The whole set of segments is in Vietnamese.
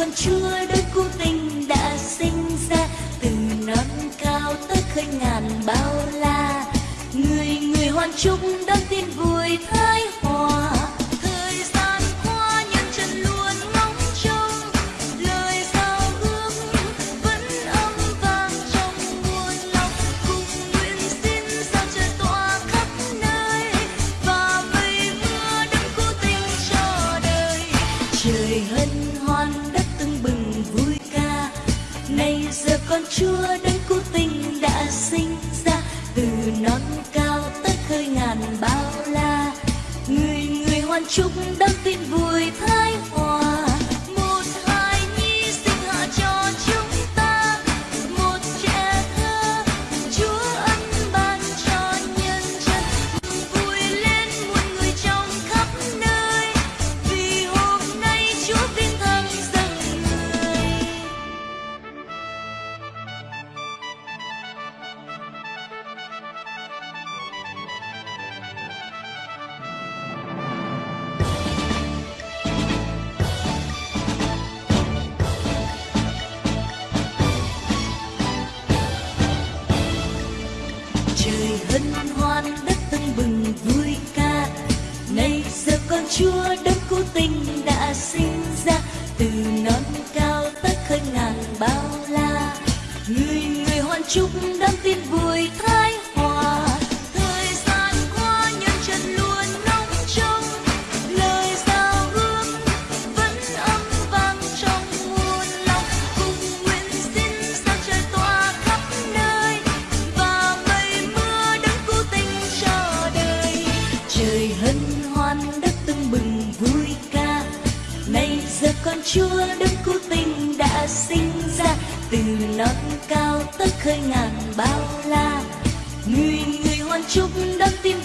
còn chưa đôi cô tình đã sinh ra. Từ non cao tới khơi ngàn bao la, người người hoan chúc ra từ non cao tới khơi ngàn bao la. Người người hoan chúc tràn trúc tin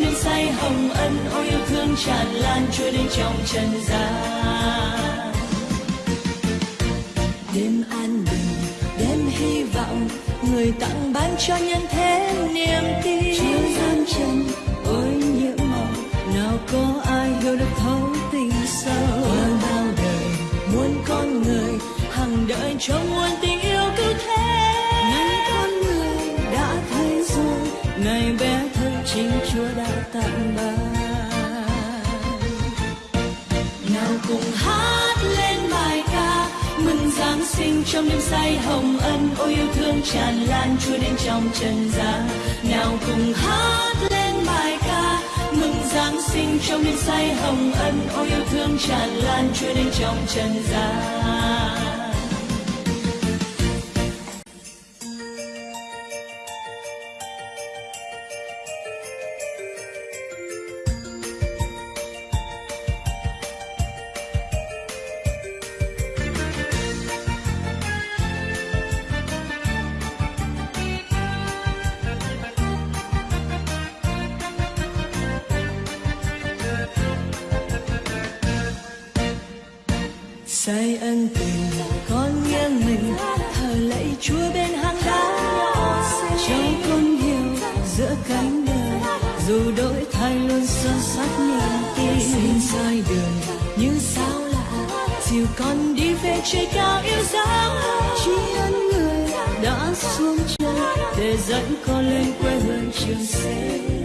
nên say hồng ân, ôi yêu thương tràn lan trôi đến trong trần gian. Đêm an bình, đêm hy vọng, người tặng ban cho nhân thế niềm tin. Trôi gian trần ôi nhiễm màu, nào có ai hiểu được thấu tình sâu. Qua bao đời, muốn con người, hằng đợi cho muôn tình nào cùng hát lên bài ca. Mừng giáng sinh trong đêm say hồng ân, ôi yêu thương tràn lan chúa đến trong trần gian. Nào cùng hát lên bài ca. Mừng giáng sinh trong đêm say hồng ân, ôi yêu thương tràn lan chúa đến trong trần gian. say ân tình con nghiêng mình. Thờ lạy chúa bên hang đá. Cháu con hiểu giữa cánh đời dù đổi thay luôn son sắt niềm tin xin sai đường. Như sao lạ, chiều con đi về trời cao yêu dấu. Chỉ ân người đã xuống trời để dẫn con lên quê hương trường sinh.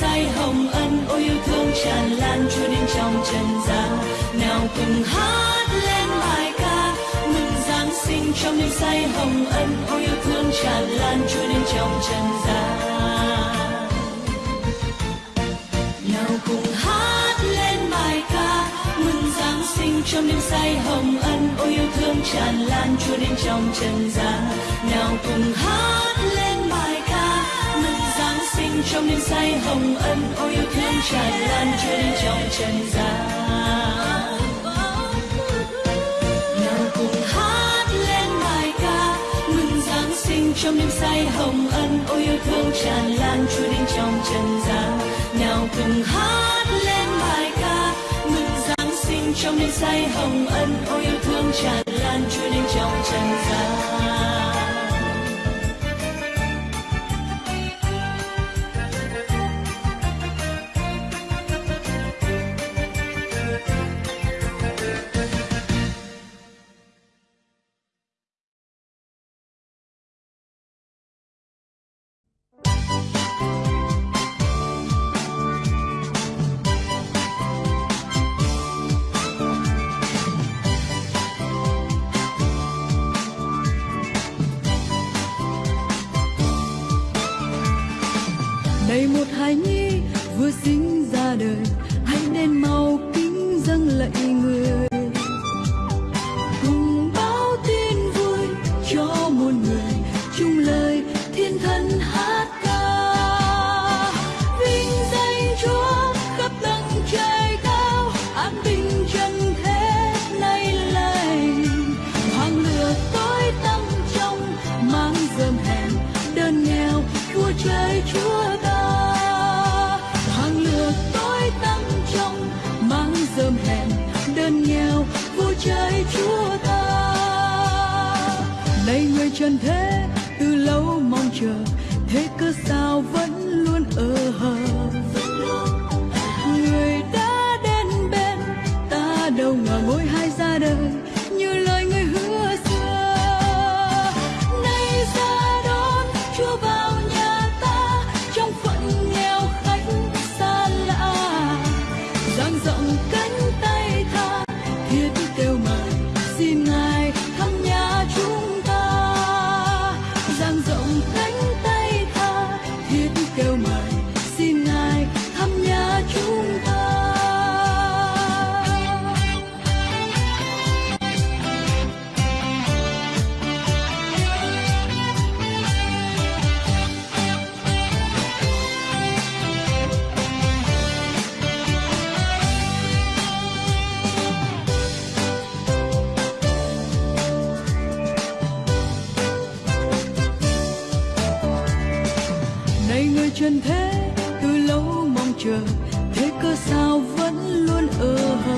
Say hồng ân, ôi yêu thương tràn lan trôi đến trong trần gian. Nào cùng hát lên bài ca, mừng giáng sinh trong đêm say hồng ân, ôi yêu thương tràn lan trôi đến trong trần gian. Nào cùng hát lên bài ca, mừng giáng sinh trong đêm say hồng ân, ôi yêu thương tràn lan trôi đến trong trần gian. Nào cùng hát lên trong đêm say hồng ân, ôi yêu thương tràn lan trôi đến trong trần gian. Nào cùng hát lên bài ca, mừng giáng sinh trong đêm say hồng ân, ôi yêu thương tràn lan trôi đến trong trần gian. Nào cùng hát lên bài ca, mừng giáng sinh trong đêm say hồng ân, ôi yêu thương tràn lan trôi đến trong trần gian. Đơn nghèo vua trời chúa ta. Thế từ lâu mong chờ thế cơ sao vẫn luôn ở hờ?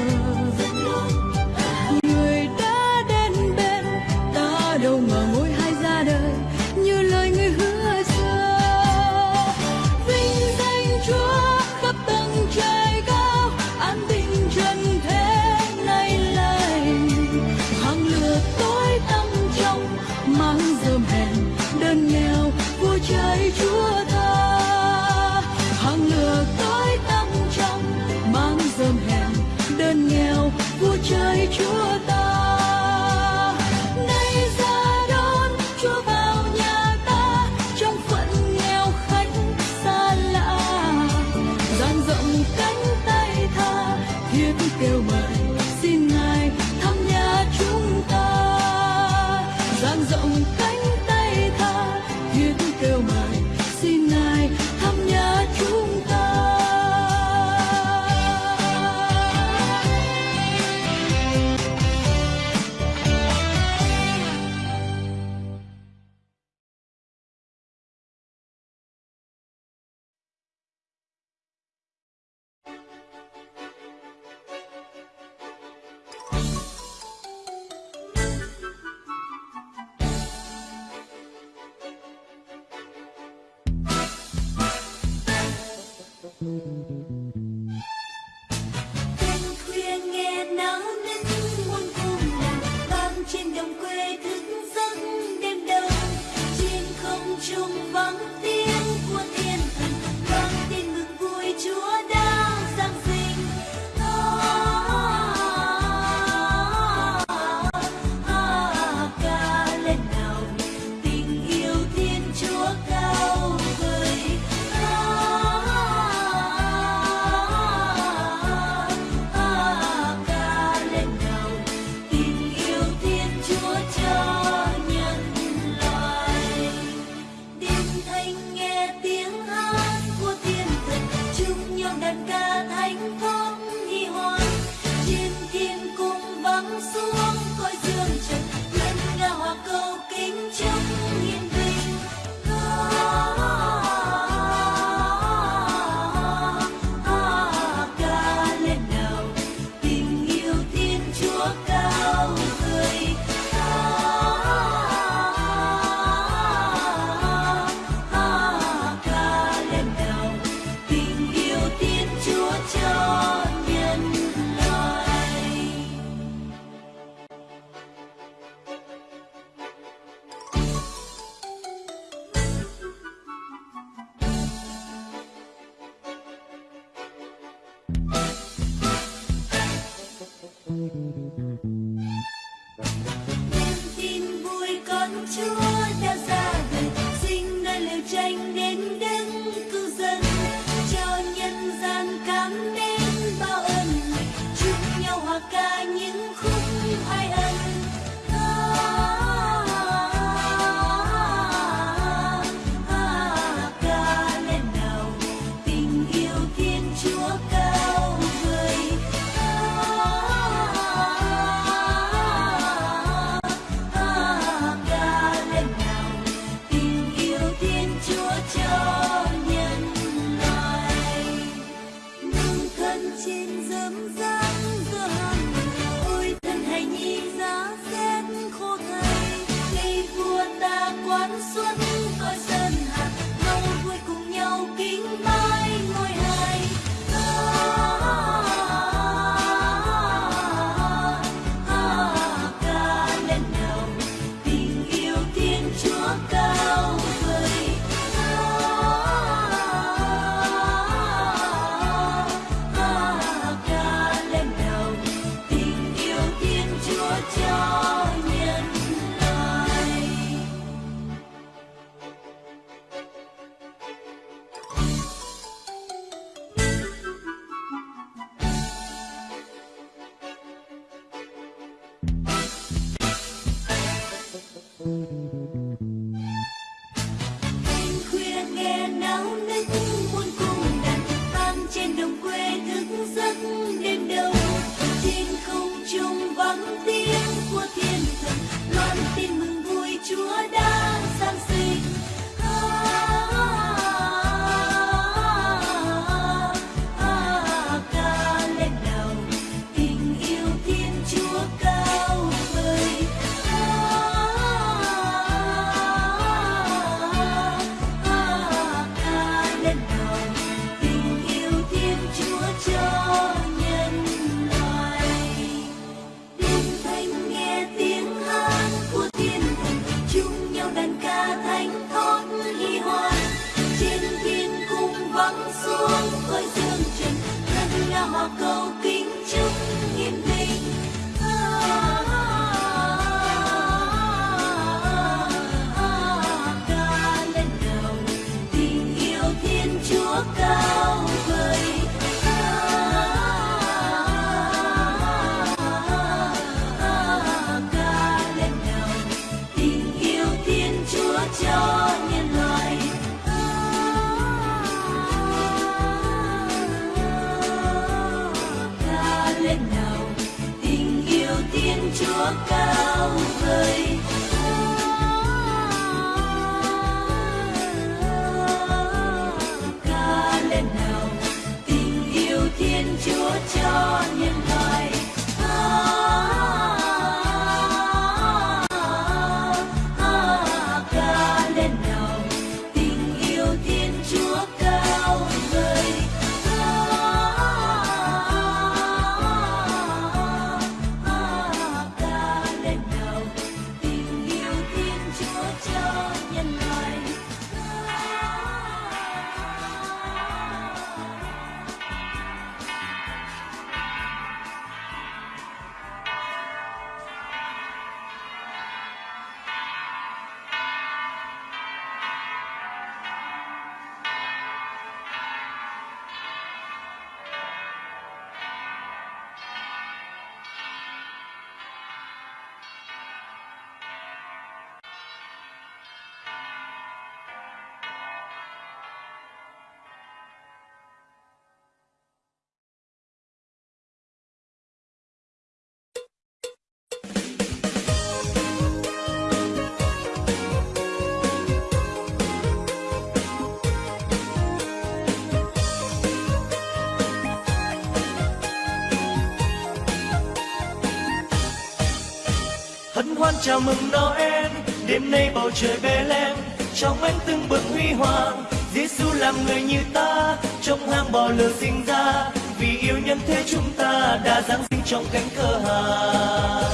Hân chào mừng Noel. Đêm nay bầu trời Bethlehem lem, trong ánh tưng bừng huy hoàng. Giêsu làm người như ta trong hang bò lửa sinh ra. Vì yêu nhân thế chúng ta đã giáng sinh trong cánh cửa hàng.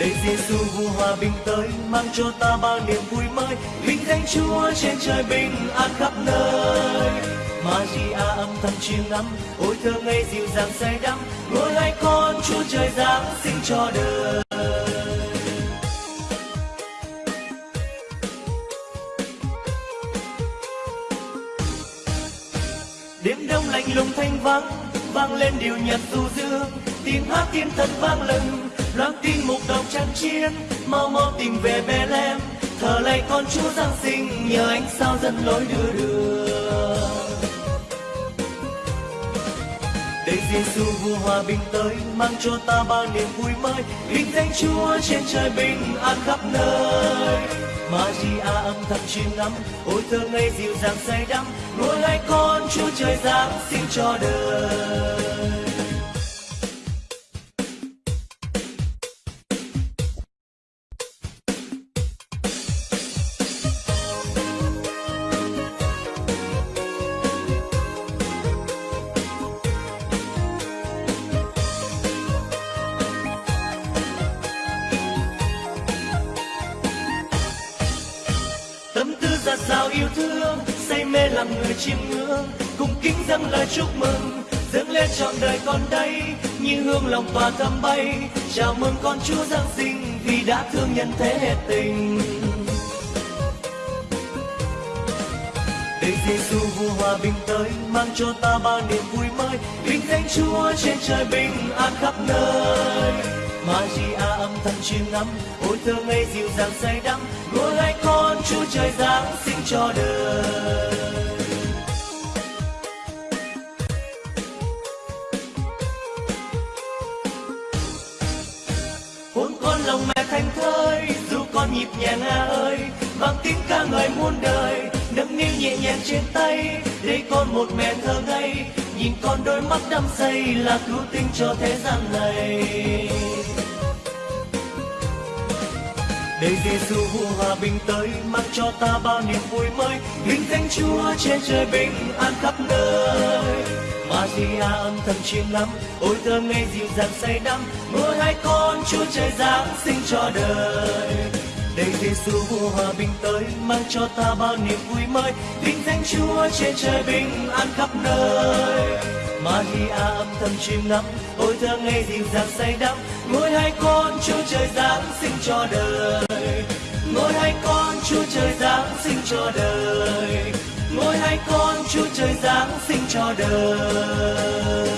Để Giêsu vua hòa bình tới, mang cho ta bao niềm vui mới. Vinh danh Chúa trên trời bình an khắp nơi. Maria âm thầm chiêm ngắm, ôi thơ ngây dịu dàng say đắm. Chúa trời giáng sinh cho đời. Đêm đông lạnh lùng thanh vắng, vang lên điều nhạc du dương. Tiếng hát thiên thần vang lừng loáng tin mục đồng trang chiến. Mau mau tìm về Bethlehem, thờ lạy con Chúa giáng sinh, nhờ ánh sao dẫn lối đưa đường. Để Giêsu vua hòa bình tới, mang cho ta bao niềm vui mới. Vinh danh Chúa trên trời bình an khắp nơi. Maria âm thầm chiêm ngắm, ôi thơ ngây dịu dàng say đắm. Nuôi hai con Chúa trời giáng sinh cho đời. Yêu thương, say mê làm người chiêm ngưỡng. Cùng kính dâng lời chúc mừng, dâng lên trọn đời con đây. Như hương lòng tỏa thắm bay, chào mừng con chúa giáng sinh vì đã thương nhân thế hết tình. Đây Giêsu vua hòa bình tới, mang cho ta bao niềm vui mới. Vinh danh Chúa trên trời bình an khắp nơi. Maria âm thầm chiêm ngắm, ôi thơ ngây dịu dàng say đắm. Nuôi hai con Chúa trời giáng sinh cho đời. Hôn con lòng mẹ thanh thơi, dù con nhịp nhàng à ơi. Vang tiếng ca ngợi muôn đời, nâng niu nhẹ nhàng trên tay. Để con một mẹ thơ ngây, nhìn con đôi mắt đắm say là cứu tinh cho thế gian này để Giêsu vua hòa bình tới mang cho ta bao niềm vui mới. Vinh danh Chúa trên trời bình an khắp nơi. Maria âm thầm chiêm ngắm, ôi thơm ngây dịu dàng say đắm. Nuôi hai con Chúa trời giáng sinh cho đời. Đây Giêsu vua hòa bình tới, mang cho ta bao niềm vui mới. Vinh danh Chúa trên trời bình an khắp nơi. Maria âm thầm chiêm ngắm, ôi thơ ngây dịu dàng say đắm ngôi hai con Chúa trời giáng sinh cho đời. Ngôi hai con Chúa trời giáng sinh cho đời. Ngôi hai con Chúa trời giáng sinh cho đời.